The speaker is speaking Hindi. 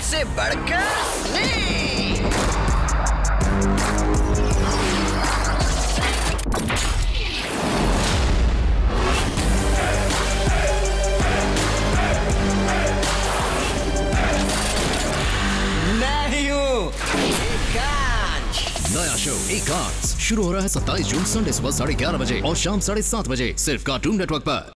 एक से बढ़कर नहीं नया शो एक शुरू हो रहा है 27 जून संडे सुबह साढ़े ग्यारह बजे और शाम साढ़े सात बजे, सिर्फ़ कार्टून नेटवर्क पर।